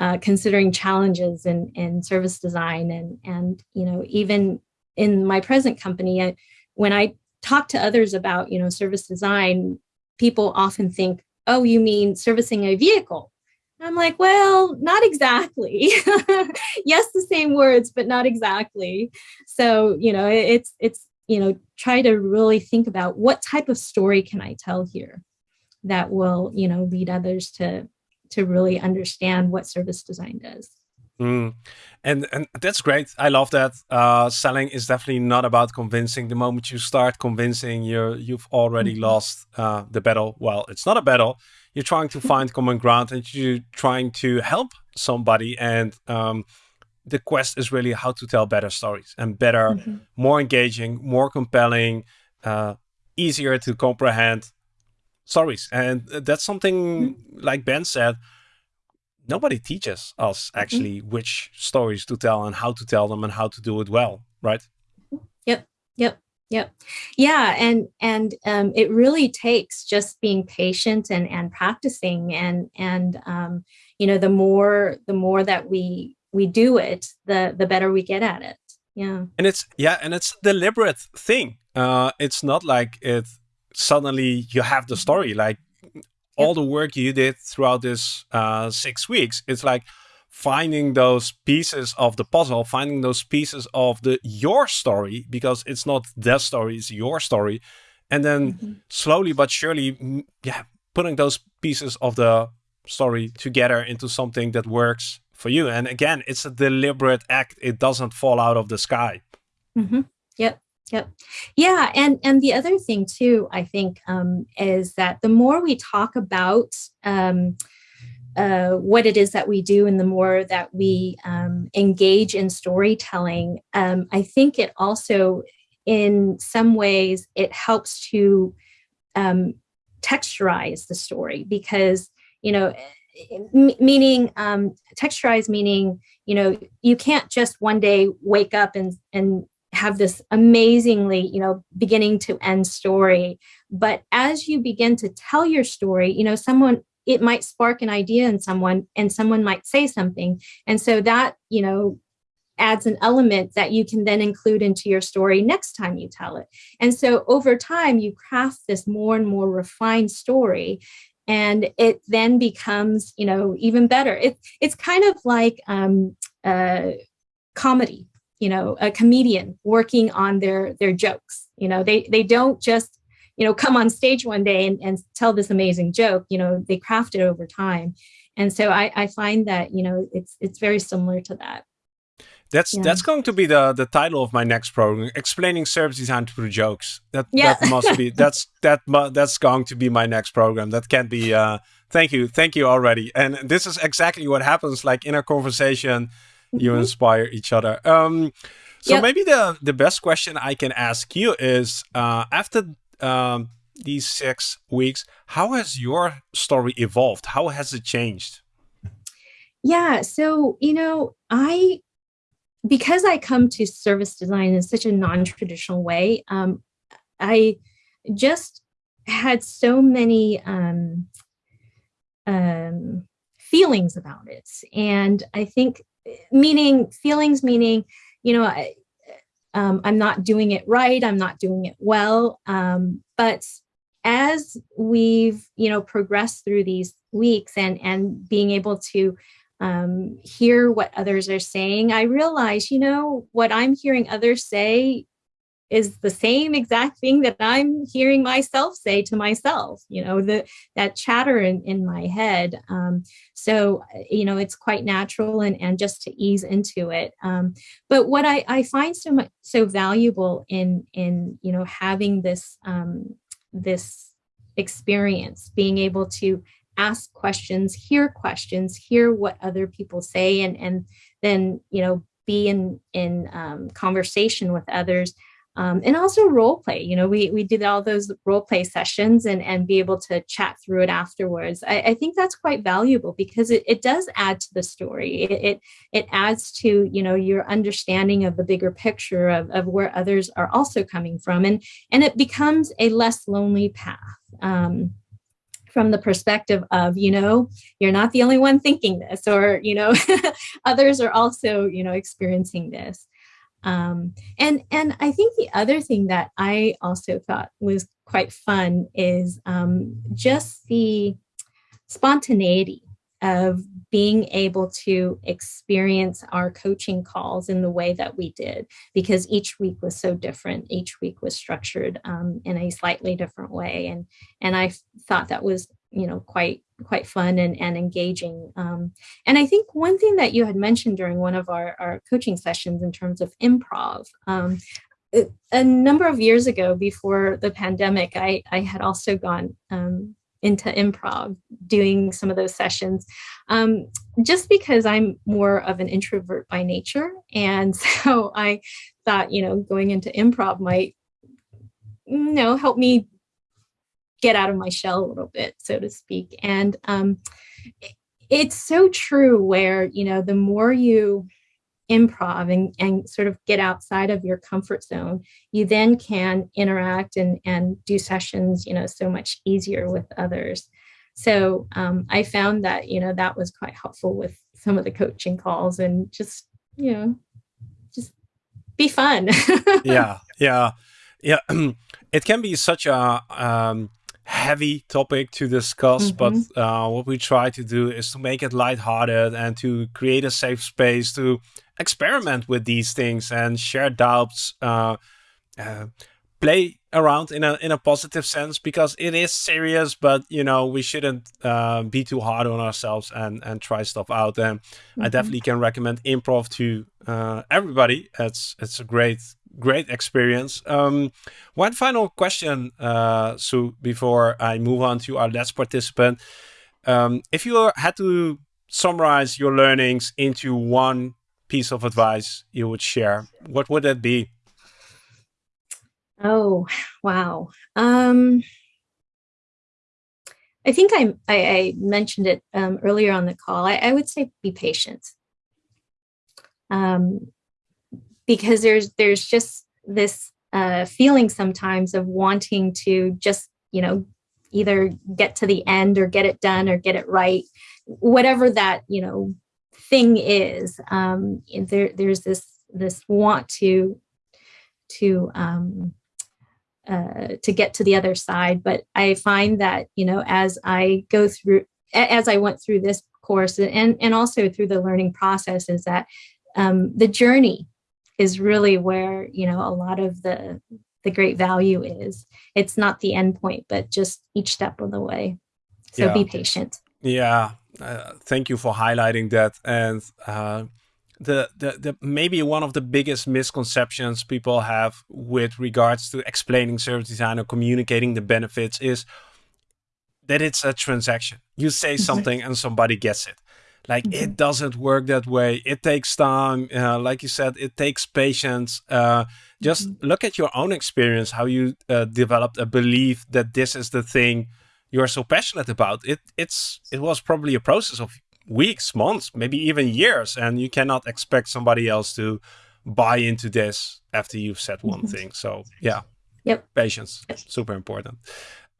uh, considering challenges in, in service design and, and, you know, even in my present company, I, when I talk to others about, you know, service design, people often think, oh, you mean servicing a vehicle? I'm like, well, not exactly. [laughs] yes, the same words, but not exactly. So, you know, it's, it's, you know, try to really think about what type of story can I tell here that will, you know, lead others to to really understand what service design does. Mm. And and that's great. I love that. Uh, selling is definitely not about convincing. The moment you start convincing, you're you've already mm -hmm. lost uh, the battle. Well, it's not a battle. You're trying to find common ground, and you're trying to help somebody. And um, the quest is really how to tell better stories and better, mm -hmm. more engaging, more compelling, uh, easier to comprehend stories. And that's something, mm -hmm. like Ben said, nobody teaches us actually mm which stories to tell and how to tell them and how to do it well, right? Yep, yep, yep. Yeah, and and um, it really takes just being patient and and practicing and and um, you know the more the more that we we do it, the the better we get at it. Yeah. And it's yeah, and it's a deliberate thing. Uh, it's not like it suddenly you have the story like all the work you did throughout this uh, six weeks it's like finding those pieces of the puzzle finding those pieces of the your story because it's not their story it's your story and then mm -hmm. slowly but surely yeah putting those pieces of the story together into something that works for you. And again it's a deliberate act it doesn't fall out of the sky. Mm -hmm. yep Yep. Yeah. And, and the other thing too, I think, um, is that the more we talk about um, uh, what it is that we do and the more that we um, engage in storytelling, um, I think it also, in some ways, it helps to um, texturize the story because, you know, meaning um, meaning you know you can't just one day wake up and and have this amazingly you know beginning to end story. But as you begin to tell your story you know someone it might spark an idea in someone and someone might say something. And so that you know adds an element that you can then include into your story next time you tell it. And so over time you craft this more and more refined story and it then becomes you know even better. It, it's kind of like um, uh, comedy you know a comedian working on their their jokes you know they they don't just you know come on stage one day and, and tell this amazing joke you know they craft it over time and so I, I find that you know it's it's very similar to that that's yeah. that's going to be the the title of my next program, explaining service design through jokes. That yeah. that must be [laughs] that's that that's going to be my next program. That can't be. Uh, thank you, thank you already. And this is exactly what happens. Like in a conversation. You mm-hmm. inspire each other. Um, so yep. maybe the the best question I can ask you is uh, after um, these six weeks, how has your story evolved? How has it changed? Yeah, so you know, I because I come to service design in such a non-traditional way, um, I just had so many um, um, feelings about it. And I think meaning feelings, meaning, you know, I, um, I'm not doing it right. I'm not doing it well. Um, but as we've, you know, progressed through these weeks and, and being able to um, hear what others are saying, I realize, you know, what I'm hearing others say is the same exact thing that I'm hearing myself say to myself, you know, the, that chatter in, in my head. Um, so, you know, it's quite natural and, and just to ease into it. Um, but what I, I find so much, so valuable in, in, you know, having this, um, this experience, being able to ask questions, hear questions, hear what other people say, and and then you know be in in um, conversation with others. Um, and also role play, you know, we, we did all those role play sessions and, and be able to chat through it afterwards. I, I think that's quite valuable because it, it does add to the story. It, it, it adds to, you know, your understanding of the bigger picture of, of where others are also coming from. And, and it becomes a less lonely path. Um, from the perspective of, you know, you're not the only one thinking this, or, you know, [laughs] others are also, you know, experiencing this. Um, and, and I think the other thing that I also thought was quite fun is um, just the spontaneity of being able to experience our coaching calls in the way that we did because each week was so different. Each week was structured um, in a slightly different way. And and i thought that was you know quite quite fun and, and engaging um, and i think one thing that you had mentioned during one of our, our coaching sessions in terms of improv um, a number of years ago before the pandemic i i had also gone um, into improv doing some of those sessions um, just because I'm more of an introvert by nature. And [laughs] so I thought, you know, going into improv might, you know, help me get out of my shell a little bit, so to speak. And um, it's so true where, you know, the more you improv and, and sort of get outside of your comfort zone, you then can interact and, and do sessions, you know, so much easier with others. So um, I found that, you know, that was quite helpful with some of the coaching calls and just, you know, just be fun. [laughs] yeah, yeah, yeah. [clears throat] it can be such a um, heavy topic to discuss, mm -hmm. but uh, what we try to do is to make it lighthearted and to create a safe space to experiment with these things and share doubts, uh, uh, play around in a in a positive sense because it is serious, but you know we shouldn't uh, be too hard on ourselves and and try stuff out. And mm -hmm. I mm-hmm. definitely can recommend improv to uh, everybody. It's it's a great great experience. Um, one final question, uh, Sue, before I move on to our last participant. Um, if you had to summarize your learnings into one piece of advice you would share, what would that be? Oh, wow. Um, I think I, I, I mentioned it um, earlier on the call. I, I would say be patient. Um, because there's there's just this uh, feeling sometimes of wanting to just you know either get to the end or get it done or get it right whatever that you know thing is. Um, there there's this this want to to um, uh, to get to the other side. But i find that you know as i go through as i went through this course and and also through the learning process is that um, the journey is really where you know a lot of the the great value is. It's not the end point but just each step of the way. So yeah. be patient. Yeah. Uh, thank you for highlighting that. And uh, the, the the maybe one of the biggest misconceptions people have with regards to explaining service design or communicating the benefits is that it's a transaction. You say [laughs] something and somebody gets it like mm -hmm. it doesn't work that way. It takes time. Uh, like you said, it takes patience. Uh, just mm -hmm. look at your own experience, how you uh, developed a belief that this is the thing you're so passionate about. It it's it was probably a process of weeks, months, maybe even years, and you cannot expect somebody else to buy into this after you've said one mm-hmm. thing. So yeah, yep, patience, super important.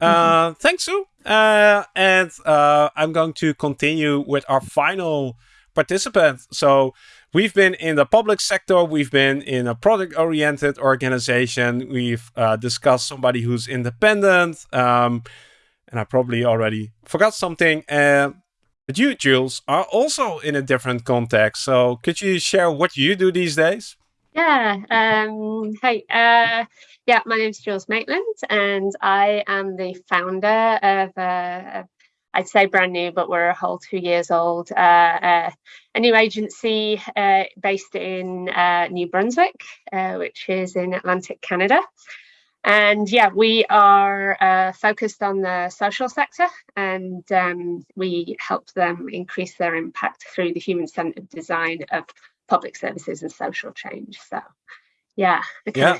Uh, thanks, Sue. Uh, and uh, I'm going to continue with our final participant. So we've been in the public sector, we've been in a product-oriented organization, we've uh, discussed somebody who's independent, um, and I probably already forgot something. But you, Jules, are also in a different context. So could you share what you do these days? Yeah. Um, hey, yeah, my name is Jules Maitland, and I am the founder of, uh, I'd say brand new, but we're a whole two years old, uh, uh a new agency uh, based in uh, New Brunswick, which is in Atlantic Canada. And yeah, we are focused on the social sector and um, we help them increase their impact through the human centered design of public services and social change. So yeah. Yeah,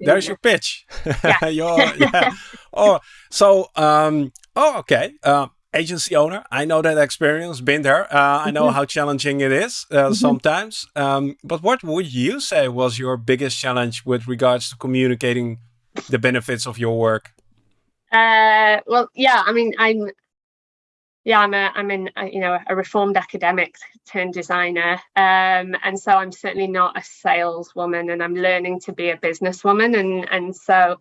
there's your pitch. Yeah. [laughs] [laughs] yeah. oh, so, um, oh, okay. Uh, agency owner. I know that experience, been there. Uh, I know mm -hmm. how challenging it is uh, mm -hmm. sometimes. Um, but what would you say was your biggest challenge with regards to communicating the benefits of your work? Uh, well, yeah, I mean, I'm yeah, I'm a I'm in a, you know a reformed academic turned designer, um, and so I'm certainly not a saleswoman, and I'm learning to be a businesswoman, and and so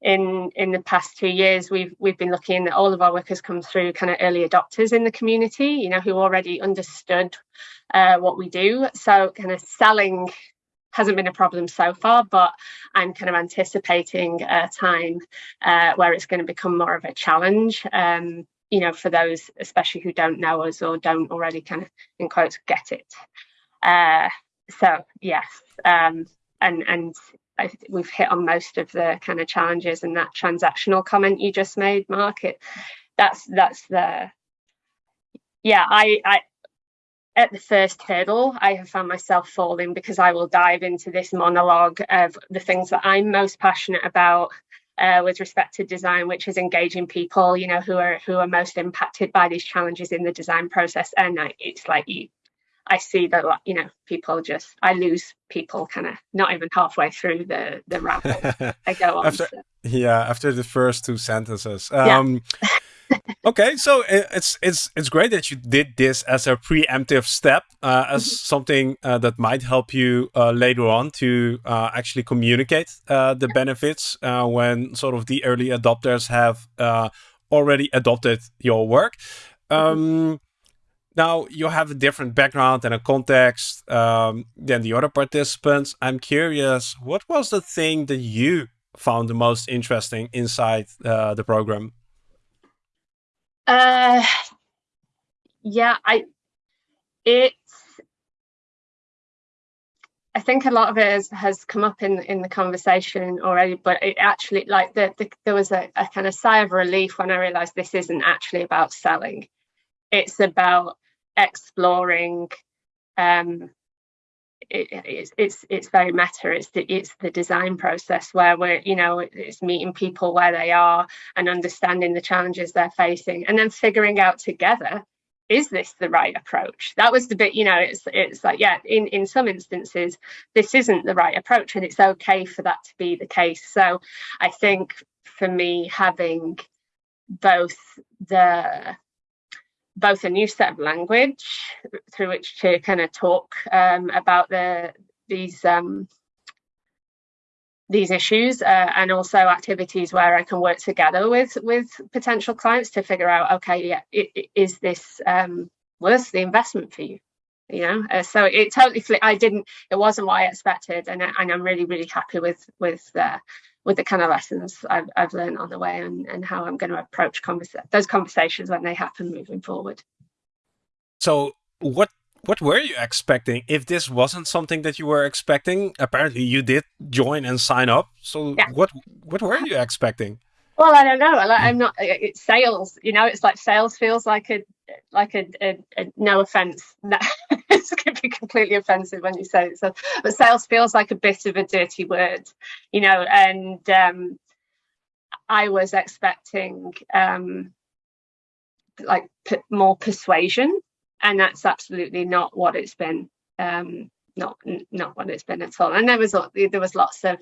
in in the past two years we've we've been looking at all of our workers come through kind of early adopters in the community, you know, who already understood uh, what we do. So kind of selling hasn't been a problem so far, but I'm kind of anticipating a time uh, where it's going to become more of a challenge. Um, you know, for those especially who don't know us or don't already kind of in quotes get it. Uh, so yes, um, and and I, we've hit on most of the kind of challenges and that transactional comment you just made, Mark. It, that's that's the yeah. I I at the first hurdle, I have found myself falling because I will dive into this monologue of the things that I'm most passionate about uh, with respect to design, which is engaging people, you know, who are who are most impacted by these challenges in the design process. And I, it's like you, I see that, you know, people just, I lose people kind of not even halfway through the the [laughs] ramble. I go on. After, so. Yeah, after the first two sentences. Um, yeah. Okay, so it's it's it's great that you did this as a preemptive step, uh, as mm -hmm. something uh, that might help you uh, later on to uh, actually communicate uh, the benefits uh, when sort of the early adopters have already adopted your work. Mm-hmm. Um, now you have a different background and a context um, than the other participants. I'm curious, what was the thing that you found the most interesting inside the program? Uh, yeah, I it's I think a lot of it has, has come up in in the conversation already, but it actually like the, the there was a, a kind of sigh of relief when I realized this isn't actually about selling. It's about exploring um, it, it's it's it's very meta. It's the it's the design process where we're you know it's meeting people where they are and understanding the challenges they're facing, and then figuring out together is this the right approach that was the bit you know it's it's like yeah in in some instances this isn't the right approach and it's okay for that to be the case so i think for me having both the both a new set of language through which to kind of talk um, about the these um, these issues uh, and also activities where I can work together with with potential clients to figure out okay yeah it, it, is this um, worth the investment for you you know uh, so it totally flipped. I didn't it wasn't what I expected and, and I'm really really happy with with uh, with the kind of lessons I've, I've learned on the way and, and how I'm going to approach conversa- those conversations when they happen moving forward. So what what were you expecting if this wasn't something that you were expecting? Apparently you did join and sign up. So yeah. what what were you expecting? Well, I don't know. I'm hmm. not. It's sales. You know, it's like sales feels like a like a, a, a no offense. it's going to be completely offensive when you say it. So, but sales feels like a bit of a dirty word, you know. And um, I was expecting um, like more persuasion, and that's absolutely not what it's been. Um, not not what it's been at all. And there was there was lots of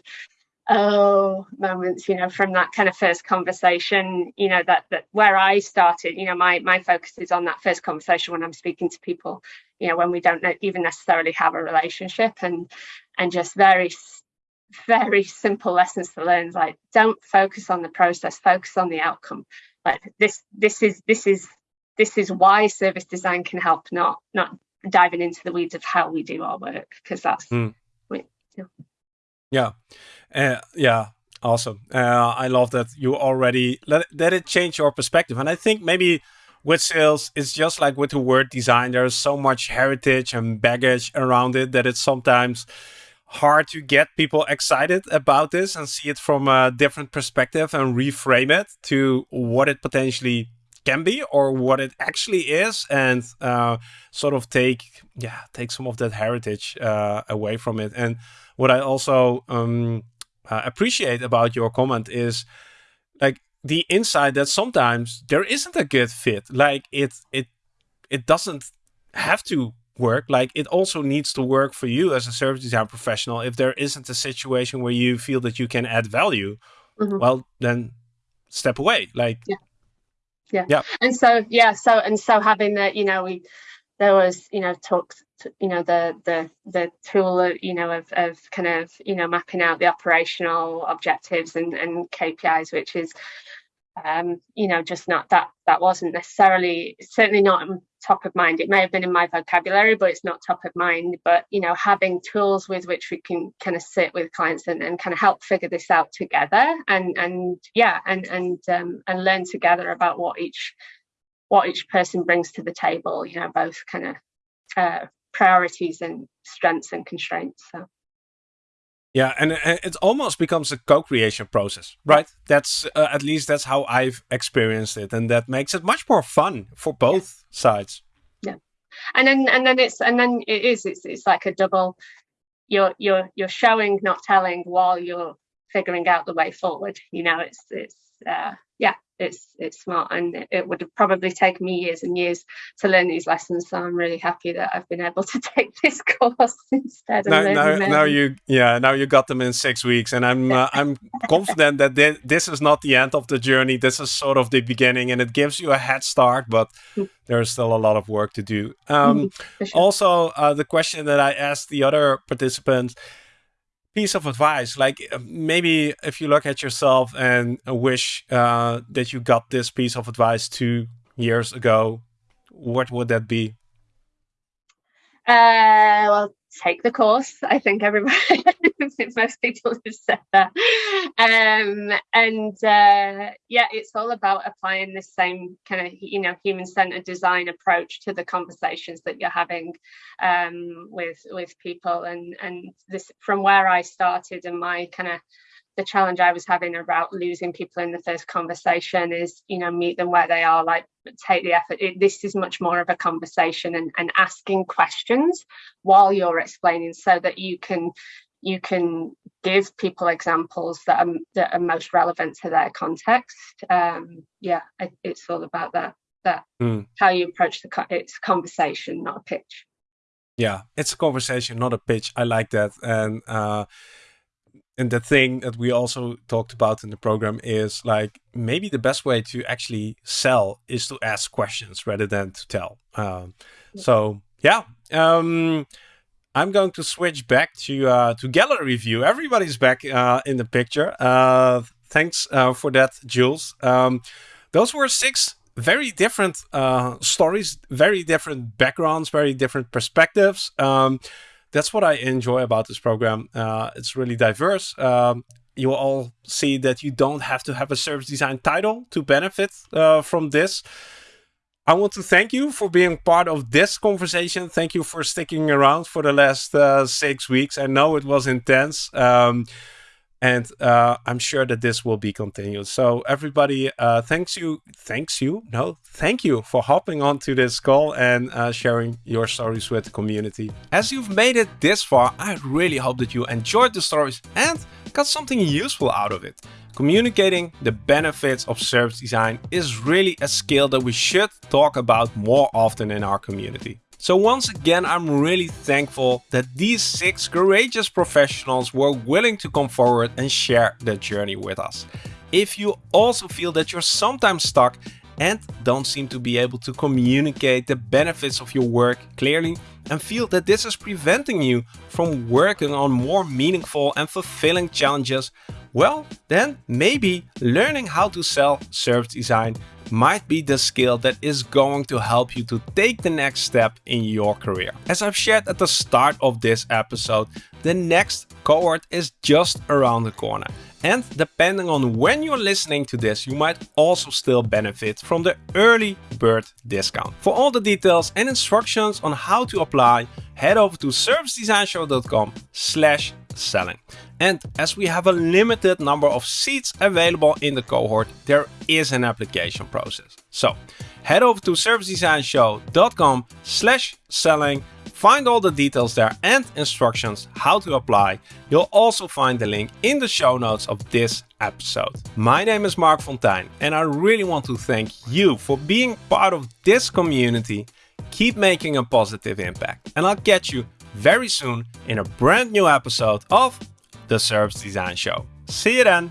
oh moments you know from that kind of first conversation you know that that where i started you know my my focus is on that first conversation when i'm speaking to people you know when we don't even necessarily have a relationship and and just very very simple lessons to learn like don't focus on the process focus on the outcome like this this is this is this is why service design can help not not diving into the weeds of how we do our work because that's mm. we, you know. Yeah uh, yeah, awesome. Uh, I love that you already let, let it change your perspective. And I think maybe with sales, it's just like with the word design, there's so much heritage and baggage around it that it's sometimes hard to get people excited about this and see it from a different perspective and reframe it to what it potentially can be or what it actually is and uh, sort of take yeah take some of that heritage uh, away from it and what i also um, uh, appreciate about your comment is like the insight that sometimes there isn't a good fit. Like it it it doesn't have to work. Like it also needs to work for you as a service design professional. If there isn't a situation where you feel that you can add value, mm -hmm. well then step away. Like yeah. yeah. Yeah. And so yeah, so and so having that, you know, we there was you know talks you know the the the tool of, you know of, of kind of you know mapping out the operational objectives and, and KPIs which is um, you know just not that that wasn't necessarily certainly not top of mind. It may have been in my vocabulary but it's not top of mind. But you know having tools with which we can kind of sit with clients and, and kind of help figure this out together and and yeah and and um, and learn together about what each what each person brings to the table, you know, both kind of uh, priorities and strengths and constraints. So. Yeah, and it almost becomes a co-creation process, right? That's uh, at least that's how I've experienced it, and that makes it much more fun for both yeah. sides. Yeah, and then and then it's and then it is it's it's like a double. You're you're you're showing, not telling, while you're figuring out the way forward. You know, it's it's uh, yeah, it's it's smart and it would have probably taken me years and years to learn these lessons so i'm really happy that i've been able to [laughs] take this course [laughs] instead now, now, now, you yeah now you got them in six weeks and i'm uh, i'm confident that th this is not the end of the journey this is sort of the beginning and it gives you a head start but mm. there's still a lot of work to do um, [laughs] sure. also uh, the question that i asked the other participants piece of advice like uh, maybe if you look at yourself and wish uh, that you got this piece of advice two years ago what would that be uh, well take the course. I think everybody, [laughs] [laughs] most people have said that. Um, and uh, yeah, it's all about applying the same kind of, you know, human-centered design approach to the conversations that you're having um, with with people. And and this from where I started and my kind of the challenge I was having about losing people in the first conversation is, you know, meet them where they are, like take the effort. It, this is much more of a conversation and, and asking questions while you're explaining so that you can you can give people examples that are, that are most relevant to their context. Um, yeah, it, it's all about that. That mm. how you approach the it's conversation, not a pitch. Yeah, it's a conversation, not a pitch. I like that, and uh, and the thing that we also talked about in the program is like maybe the best way to actually sell is to ask questions rather than to tell. Um, so yeah, um, I'm going to switch back to uh, to gallery view. Everybody's back uh, in the picture. Uh, thanks uh, for that, Jules. Um, those were six very different uh, stories, very different backgrounds, very different perspectives. Um, that's what I enjoy about this program. Uh, it's really diverse. Um, you will all see that you don't have to have a service design title to benefit from this. I want to thank you for being part of this conversation. Thank you for sticking around for the last uh, six weeks. I know it was intense. Um, and uh, I'm sure that this will be continued. So everybody, uh, thanks you, thanks you, no, thank you for hopping onto this call and uh, sharing your stories with the community. As you've made it this far, I really hope that you enjoyed the stories and got something useful out of it. Communicating the benefits of service design is really a skill that we should talk about more often in our community. So once again, I'm really thankful that these six courageous professionals were willing to come forward and share their journey with us. If you also feel that you're sometimes stuck and don't seem to be able to communicate the benefits of your work clearly and feel that this is preventing you from working on more meaningful and fulfilling challenges, well, then maybe learning how to sell service design might be the skill that is going to help you to take the next step in your career. As I've shared at the start of this episode, the next cohort is just around the corner. And depending on when you're listening to this, you might also still benefit from the early bird discount. For all the details and instructions on how to apply, head over to servicedesignshow.com slash selling. And as we have a limited number of seats available in the cohort, there is an application process. So head over to servicedesignshow.com slash selling, find all the details there and instructions how to apply. You'll also find the link in the show notes of this episode. My name is Marc Fonteijne and I really want to thank you for being part of this community. Keep making a positive impact and I'll catch you very soon in a brand new episode of the Service Design Show. See you then!